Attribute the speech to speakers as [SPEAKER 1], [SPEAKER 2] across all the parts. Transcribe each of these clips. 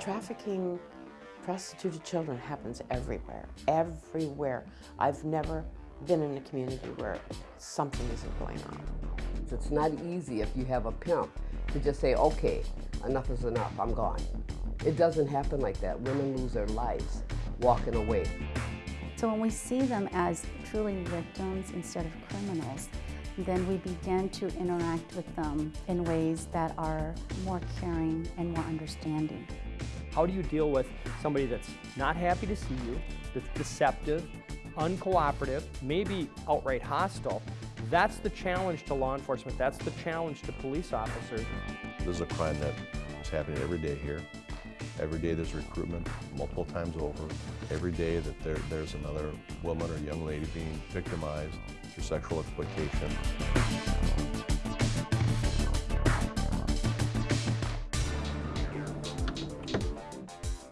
[SPEAKER 1] Trafficking prostituted children happens everywhere, everywhere. I've never been in a community where something isn't going on.
[SPEAKER 2] It's not easy if you have a pimp to just say, okay, enough is enough, I'm gone. It doesn't happen like that. Women lose their lives walking away.
[SPEAKER 3] So when we see them as truly victims instead of criminals, then we begin to interact with them in ways that are more caring and more understanding.
[SPEAKER 4] How do you deal with somebody that's not happy to see you, that's deceptive, uncooperative, maybe outright hostile? That's the challenge to law enforcement. That's the challenge to police officers.
[SPEAKER 5] This is a crime that is happening every day here. Every day there's recruitment, multiple times over. Every day that there, there's another woman or young lady being victimized through sexual exploitation.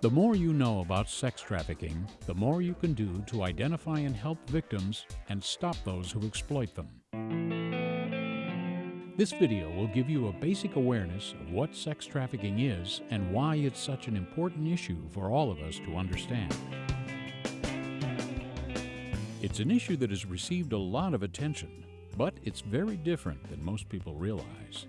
[SPEAKER 6] The more you know about sex trafficking, the more you can do to identify and help victims and stop those who exploit them. This video will give you a basic awareness of what sex trafficking is and why it's such an important issue for all of us to understand. It's an issue that has received a lot of attention, but it's very different than most people realize.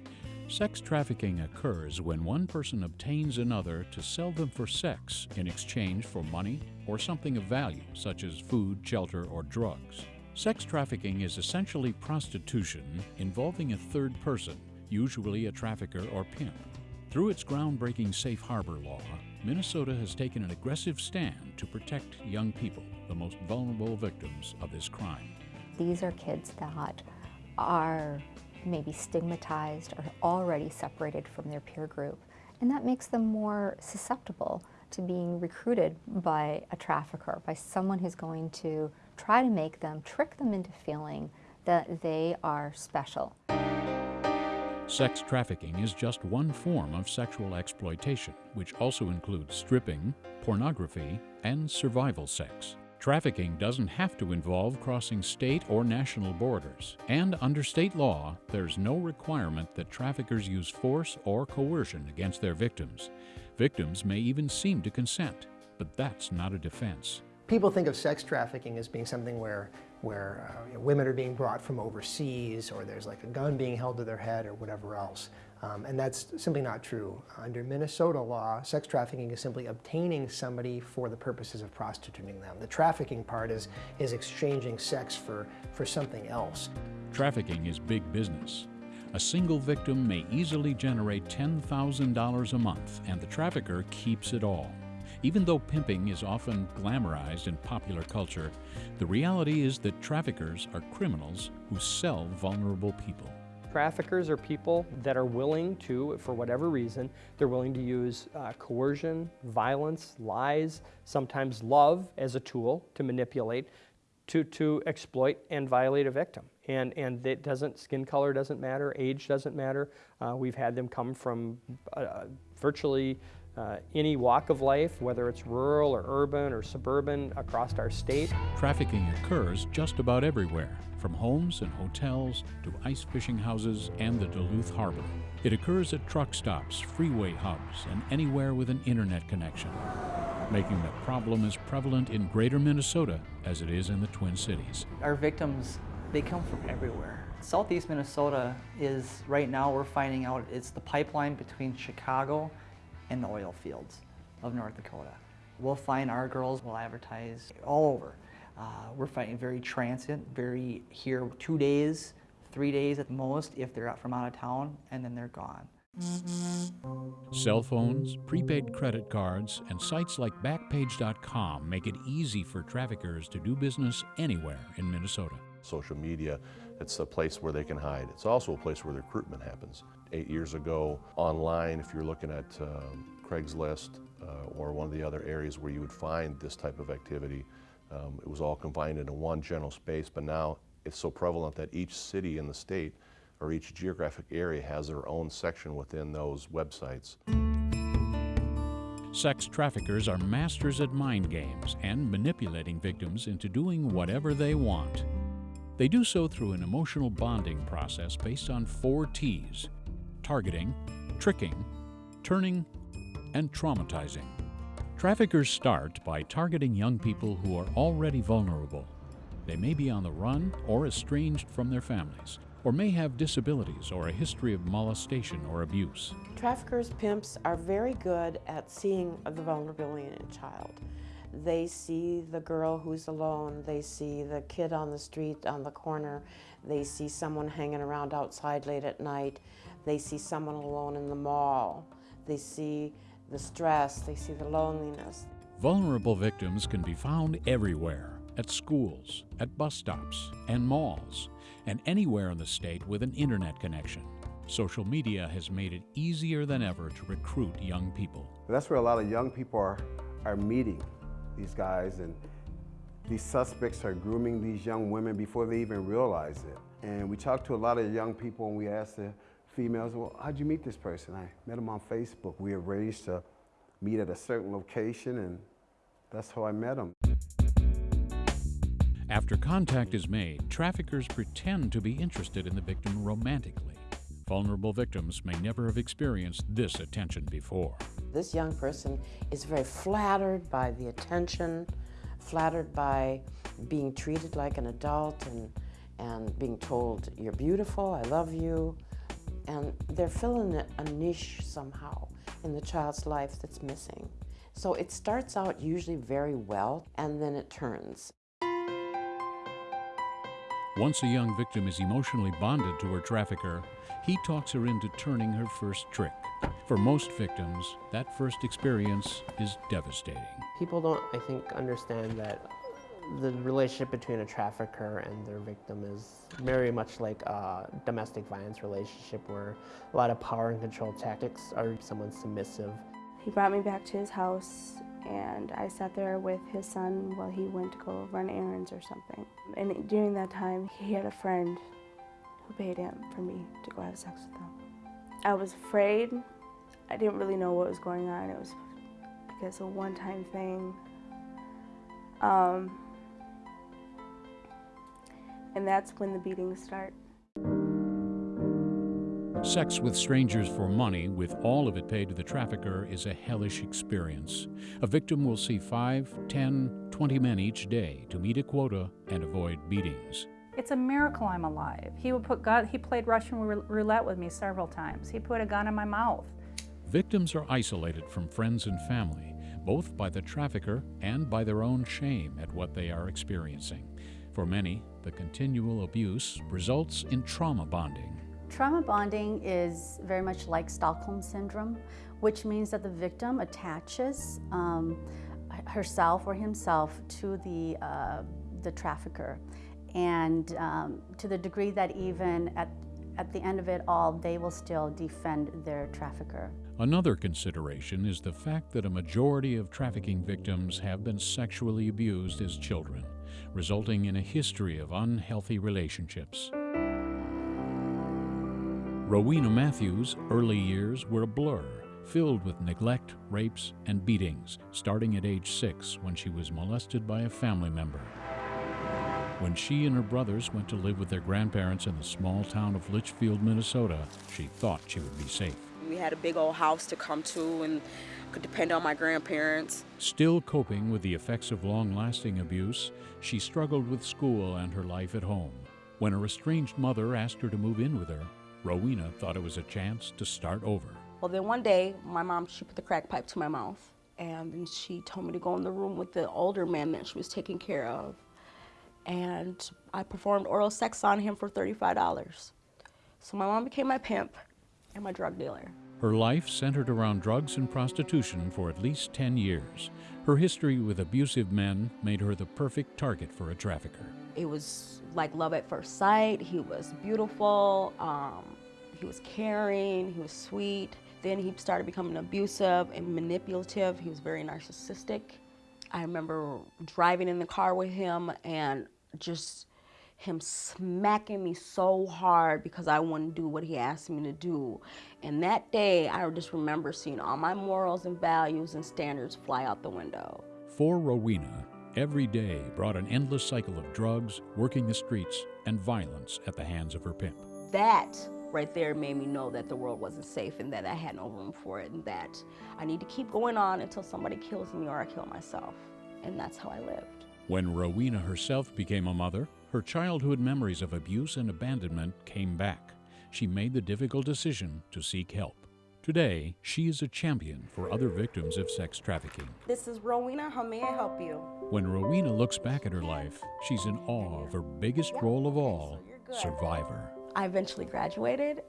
[SPEAKER 6] Sex trafficking occurs when one person obtains another to sell them for sex in exchange for money or something of value, such as food, shelter, or drugs. Sex trafficking is essentially prostitution involving a third person, usually a trafficker or pimp. Through its groundbreaking safe harbor law, Minnesota has taken an aggressive stand to protect young people, the most vulnerable victims of this crime.
[SPEAKER 7] These are kids that are maybe stigmatized or already separated from their peer group. And that makes them more susceptible to being recruited by a trafficker, by someone who's going to try to make them, trick them into feeling that they are special.
[SPEAKER 6] Sex trafficking is just one form of sexual exploitation, which also includes stripping, pornography, and survival sex. Trafficking doesn't have to involve crossing state or national borders, and under state law, there's no requirement that traffickers use force or coercion against their victims. Victims may even seem to consent, but that's not a defense.
[SPEAKER 8] People think of sex trafficking as being something where, where uh, women are being brought from overseas or there's like a gun being held to their head or whatever else. Um, and that's simply not true. Under Minnesota law, sex trafficking is simply obtaining somebody for the purposes of prostituting them. The trafficking part is, is exchanging sex for, for something else.
[SPEAKER 6] Trafficking is big business. A single victim may easily generate $10,000 a month, and the trafficker keeps it all. Even though pimping is often glamorized in popular culture, the reality is that traffickers are criminals who sell vulnerable people.
[SPEAKER 4] Traffickers are people that are willing to, for whatever reason, they're willing to use uh, coercion, violence, lies, sometimes love as a tool to manipulate, to, to exploit and violate a victim. And, and it doesn't, skin color doesn't matter, age doesn't matter. Uh, we've had them come from uh, virtually uh, any walk of life, whether it's rural or urban or suburban across our state.
[SPEAKER 6] Trafficking occurs just about everywhere, from homes and hotels to ice fishing houses and the Duluth Harbor. It occurs at truck stops, freeway hubs, and anywhere with an internet connection, making the problem as prevalent in greater Minnesota as it is in the Twin Cities.
[SPEAKER 9] Our victims, they come from everywhere. Southeast Minnesota is, right now we're finding out, it's the pipeline between Chicago and the oil fields of North Dakota. We'll find our girls we'll advertise all over. Uh, we're fighting very transient, very here two days, three days at most if they're out from out of town, and then they're gone.
[SPEAKER 6] Cell phones, prepaid credit cards, and sites like Backpage.com make it easy for traffickers to do business anywhere in Minnesota.
[SPEAKER 5] Social media, it's a place where they can hide. It's also a place where the recruitment happens. Eight years ago, online, if you're looking at um, Craigslist uh, or one of the other areas where you would find this type of activity, um, it was all confined into one general space, but now it's so prevalent that each city in the state or each geographic area has their own section within those websites.
[SPEAKER 6] Sex traffickers are masters at mind games and manipulating victims into doing whatever they want. They do so through an emotional bonding process based on four T's targeting, tricking, turning, and traumatizing. Traffickers start by targeting young people who are already vulnerable. They may be on the run or estranged from their families, or may have disabilities or a history of molestation or abuse.
[SPEAKER 1] Traffickers, pimps are very good at seeing the vulnerability in a child. They see the girl who's alone, they see the kid on the street on the corner, they see someone hanging around outside late at night, they see someone alone in the mall, they see the stress, they see the loneliness.
[SPEAKER 6] Vulnerable victims can be found everywhere at schools, at bus stops, and malls, and anywhere in the state with an internet connection. Social media has made it easier than ever to recruit young people.
[SPEAKER 10] That's where a lot of young people are, are meeting these guys, and these suspects are grooming these young women before they even realize it. And we talked to a lot of young people and we asked the females, well, how'd you meet this person? I met him on Facebook. We arranged to meet at a certain location and that's how I met him.
[SPEAKER 6] After contact is made, traffickers pretend to be interested in the victim romantically. Vulnerable victims may never have experienced this attention before.
[SPEAKER 1] This young person is very flattered by the attention, flattered by being treated like an adult and, and being told, you're beautiful, I love you. And they're filling a niche somehow in the child's life that's missing. So it starts out usually very well and then it turns.
[SPEAKER 6] Once a young victim is emotionally bonded to her trafficker, he talks her into turning her first trick. For most victims, that first experience is devastating.
[SPEAKER 11] People don't, I think, understand that the relationship between a trafficker and their victim is very much like a domestic violence relationship where a lot of power and control tactics are someone submissive.
[SPEAKER 12] He brought me back to his house and I sat there with his son while he went to go run errands or something. And during that time, he had a friend who paid him for me to go have sex with him. I was afraid. I didn't really know what was going on. It was, I a one-time thing. Um, and that's when the beatings start.
[SPEAKER 6] Sex with strangers for money, with all of it paid to the trafficker, is a hellish experience. A victim will see 5, 10, 20 men each day to meet a quota and avoid beatings.
[SPEAKER 13] It's a miracle I'm alive. He would put gun, he played Russian roulette with me several times. He put a gun in my mouth.
[SPEAKER 6] Victims are isolated from friends and family, both by the trafficker and by their own shame at what they are experiencing. For many, the continual abuse results in trauma bonding.
[SPEAKER 3] Trauma bonding is very much like Stockholm Syndrome, which means that the victim attaches um, herself or himself to the, uh, the trafficker. And um, to the degree that even at, at the end of it all, they will still defend their trafficker.
[SPEAKER 6] Another consideration is the fact that a majority of trafficking victims have been sexually abused as children, resulting in a history of unhealthy relationships. Rowena Matthews' early years were a blur, filled with neglect, rapes, and beatings, starting at age six when she was molested by a family member. When she and her brothers went to live with their grandparents in the small town of Litchfield, Minnesota, she thought she would be safe.
[SPEAKER 14] We had a big old house to come to and could depend on my grandparents.
[SPEAKER 6] Still coping with the effects of long-lasting abuse, she struggled with school and her life at home. When her estranged mother asked her to move in with her, Rowena thought it was a chance to start over.
[SPEAKER 14] Well, then one day, my mom, she put the crack pipe to my mouth, and then she told me to go in the room with the older man that she was taking care of. And I performed oral sex on him for $35. So my mom became my pimp and my drug dealer.
[SPEAKER 6] Her life centered around drugs and prostitution for at least 10 years. Her history with abusive men made her the perfect target for a trafficker.
[SPEAKER 14] It was like love at first sight. He was beautiful. Um, he was caring. He was sweet. Then he started becoming abusive and manipulative. He was very narcissistic. I remember driving in the car with him and just him smacking me so hard because I wouldn't do what he asked me to do. And that day, I just remember seeing all my morals and values and standards fly out the window.
[SPEAKER 6] For Rowena, every day brought an endless cycle of drugs, working the streets, and violence at the hands of her pimp.
[SPEAKER 14] That right there made me know that the world wasn't safe and that I had no room for it and that I need to keep going on until somebody kills me or I kill myself. And that's how I lived.
[SPEAKER 6] When Rowena herself became a mother, her childhood memories of abuse and abandonment came back. She made the difficult decision to seek help. Today, she is a champion for other victims of sex trafficking.
[SPEAKER 14] This is Rowena. How may I help you?
[SPEAKER 6] When Rowena looks back at her life, she's in awe of her biggest role of all survivor.
[SPEAKER 14] I eventually graduated,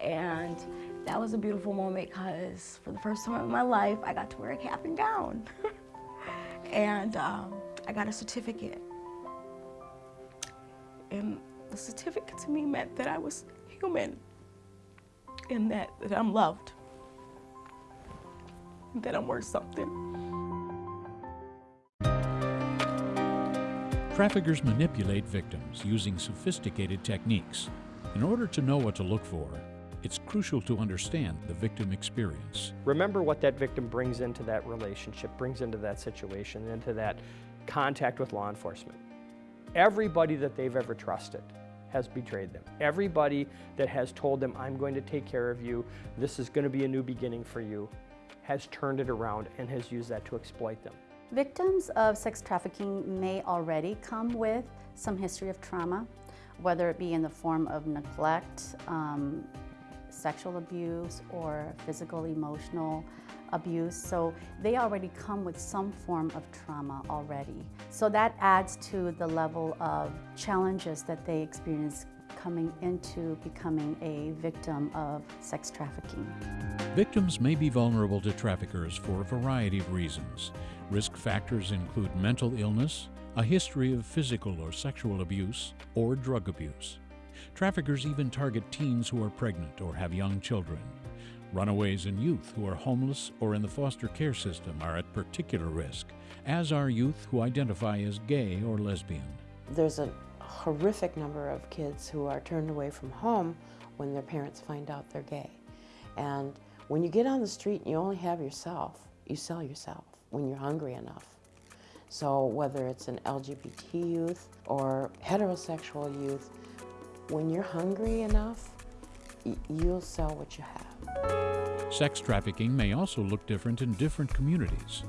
[SPEAKER 14] and that was a beautiful moment because for the first time in my life, I got to wear a cap and gown. and um, I got a certificate. And the certificate to me meant that I was human and that, that I'm loved, and that I'm worth something.
[SPEAKER 6] Traffickers manipulate victims using sophisticated techniques. In order to know what to look for, it's crucial to understand the victim experience.
[SPEAKER 4] Remember what that victim brings into that relationship, brings into that situation, into that contact with law enforcement. Everybody that they've ever trusted has betrayed them. Everybody that has told them, I'm going to take care of you, this is going to be a new beginning for you, has turned it around and has used that to exploit them.
[SPEAKER 3] Victims of sex trafficking may already come with some history of trauma, whether it be in the form of neglect, um, sexual abuse, or physical, emotional abuse. So they already come with some form of trauma already. So that adds to the level of challenges that they experience coming into becoming a victim of sex trafficking.
[SPEAKER 6] Victims may be vulnerable to traffickers for a variety of reasons. Risk factors include mental illness, a history of physical or sexual abuse, or drug abuse. Traffickers even target teens who are pregnant or have young children. Runaways and youth who are homeless or in the foster care system are at particular risk, as are youth who identify as gay or lesbian.
[SPEAKER 1] There's a horrific number of kids who are turned away from home when their parents find out they're gay. And when you get on the street and you only have yourself, you sell yourself when you're hungry enough. So whether it's an LGBT youth or heterosexual youth, when you're hungry enough, you'll sell what you have.
[SPEAKER 6] Sex trafficking may also look different in different communities.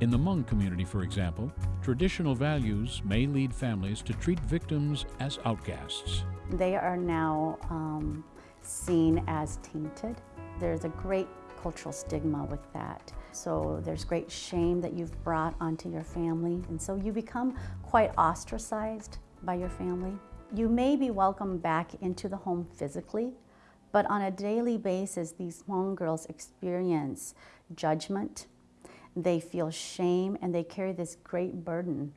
[SPEAKER 6] In the Hmong community, for example, traditional values may lead families to treat victims as outcasts.
[SPEAKER 3] They are now um, seen as tainted. There's a great cultural stigma with that. So there's great shame that you've brought onto your family, and so you become quite ostracized by your family. You may be welcomed back into the home physically, but on a daily basis, these Hmong girls experience judgment, they feel shame, and they carry this great burden.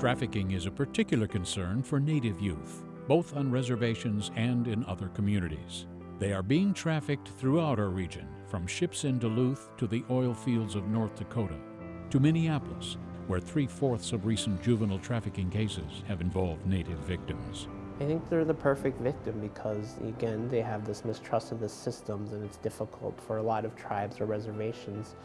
[SPEAKER 6] Trafficking is a particular concern for Native youth, both on reservations and in other communities. They are being trafficked throughout our region, from ships in Duluth to the oil fields of North Dakota, to Minneapolis, where three-fourths of recent juvenile trafficking cases have involved Native victims.
[SPEAKER 11] I think they're the perfect victim because, again, they have this mistrust of the systems and it's difficult for a lot of tribes or reservations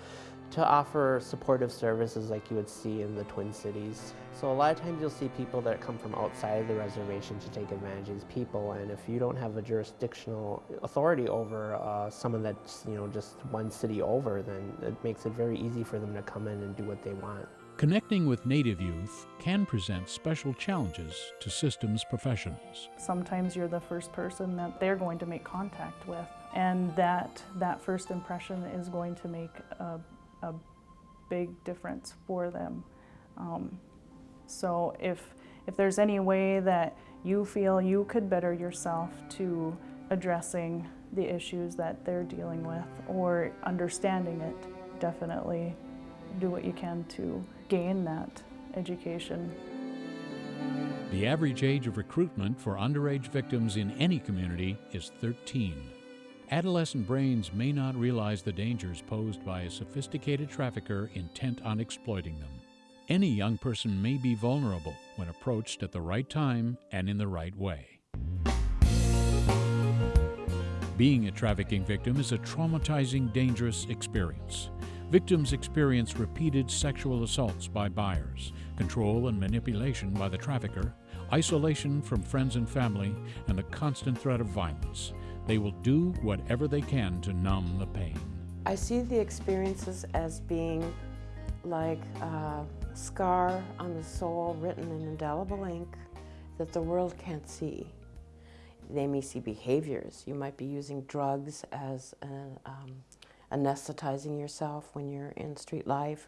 [SPEAKER 11] to offer supportive services like you would see in the Twin Cities. So a lot of times you'll see people that come from outside of the reservation to take advantage of these people and if you don't have a jurisdictional authority over uh, someone that's you know just one city over then it makes it very easy for them to come in and do what they want.
[SPEAKER 6] Connecting with Native youth can present special challenges to systems professionals.
[SPEAKER 15] Sometimes you're the first person that they're going to make contact with, and that, that first impression is going to make a, a big difference for them. Um, so if, if there's any way that you feel you could better yourself to addressing the issues that they're dealing with or understanding it, definitely do what you can to gain that education.
[SPEAKER 6] The average age of recruitment for underage victims in any community is 13. Adolescent brains may not realize the dangers posed by a sophisticated trafficker intent on exploiting them. Any young person may be vulnerable when approached at the right time and in the right way. Being a trafficking victim is a traumatizing, dangerous experience. Victims experience repeated sexual assaults by buyers, control and manipulation by the trafficker, isolation from friends and family, and the constant threat of violence. They will do whatever they can to numb the pain.
[SPEAKER 1] I see the experiences as being like a scar on the soul written in indelible ink that the world can't see. They may see behaviors. You might be using drugs as an, um, anesthetizing yourself when you're in street life,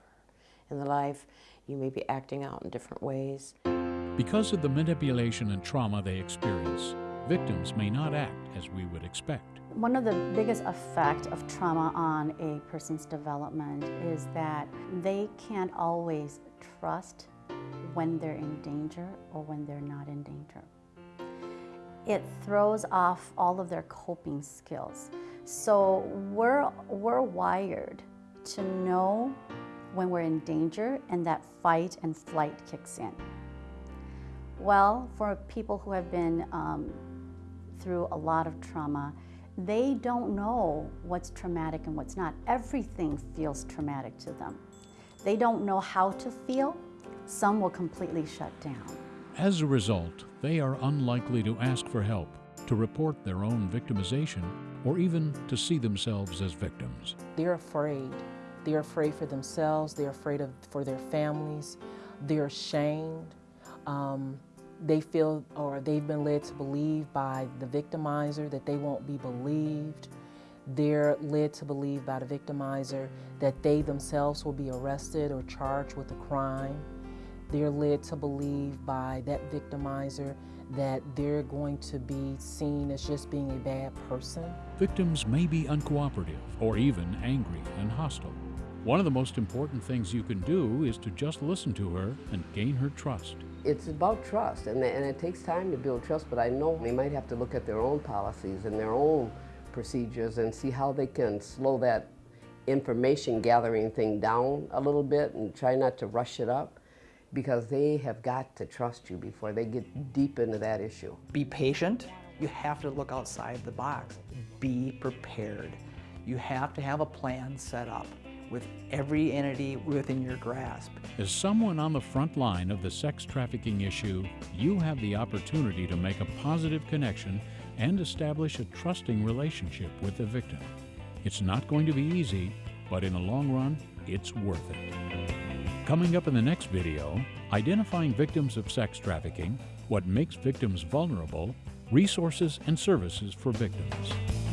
[SPEAKER 1] in the life. You may be acting out in different ways.
[SPEAKER 6] Because of the manipulation and trauma they experience, victims may not act as we would expect.
[SPEAKER 3] One of the biggest effect of trauma on a person's development is that they can't always trust when they're in danger or when they're not in danger. It throws off all of their coping skills. So we're, we're wired to know when we're in danger and that fight and flight kicks in. Well, for people who have been um, through a lot of trauma, they don't know what's traumatic and what's not. Everything feels traumatic to them. They don't know how to feel. Some will completely shut down.
[SPEAKER 6] As a result, they are unlikely to ask for help, to report their own victimization, or even to see themselves as victims.
[SPEAKER 16] They're afraid. They're afraid for themselves. They're afraid of, for their families. They're ashamed. Um, they feel or they've been led to believe by the victimizer that they won't be believed. They're led to believe by the victimizer that they themselves will be arrested or charged with a crime. They're led to believe by that victimizer that they're going to be seen as just being a bad person.
[SPEAKER 6] Victims may be uncooperative or even angry and hostile. One of the most important things you can do is to just listen to her and gain her trust.
[SPEAKER 2] It's about trust, and, and it takes time to build trust, but I know they might have to look at their own policies and their own procedures and see how they can slow that information gathering thing down a little bit and try not to rush it up because they have got to trust you before they get deep into that issue.
[SPEAKER 9] Be patient. You have to look outside the box. Be prepared. You have to have a plan set up with every entity within your grasp.
[SPEAKER 6] As someone on the front line of the sex trafficking issue, you have the opportunity to make a positive connection and establish a trusting relationship with the victim. It's not going to be easy, but in the long run, it's worth it. Coming up in the next video, identifying victims of sex trafficking, what makes victims vulnerable, resources and services for victims.